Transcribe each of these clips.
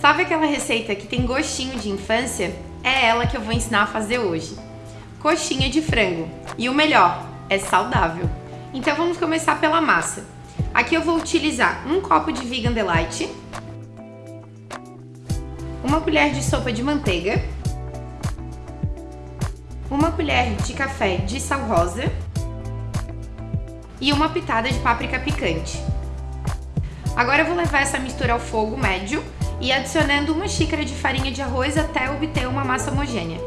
Sabe aquela receita que tem gostinho de infância? É ela que eu vou ensinar a fazer hoje. Coxinha de frango. E o melhor, é saudável. Então vamos começar pela massa. Aqui eu vou utilizar um copo de Vegan Delight, uma colher de sopa de manteiga, uma colher de café de sal rosa e uma pitada de páprica picante. Agora eu vou levar essa mistura ao fogo médio e adicionando uma xícara de farinha de arroz até obter uma massa homogênea.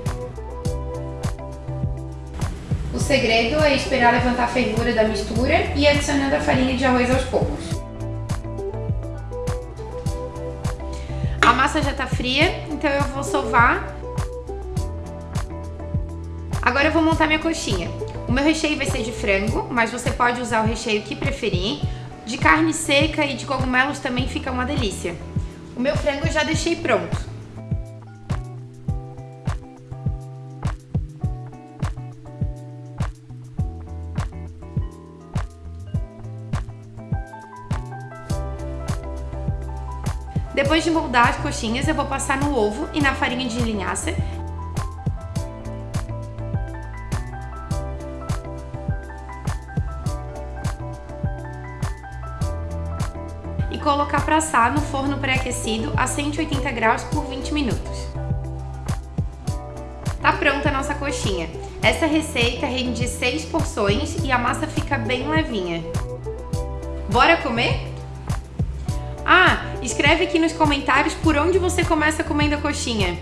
O segredo é esperar levantar a fervura da mistura e adicionando a farinha de arroz aos poucos. A massa já está fria, então eu vou sovar. Agora eu vou montar minha coxinha. O meu recheio vai ser de frango, mas você pode usar o recheio que preferir. De carne seca e de cogumelos também fica uma delícia. O meu frango eu já deixei pronto. Depois de moldar as coxinhas, eu vou passar no ovo e na farinha de linhaça colocar para assar no forno pré-aquecido a 180 graus por 20 minutos. Tá pronta a nossa coxinha. Essa receita rende 6 porções e a massa fica bem levinha. Bora comer? Ah, escreve aqui nos comentários por onde você começa comendo a coxinha.